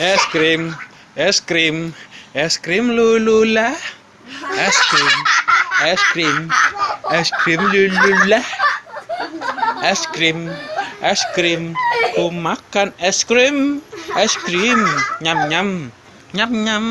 es krim es krim es krim lulula. Es krim es krim es krim lulula. Es krim es krim ku makan es krim es krim. Nyam nyam nyam nyam.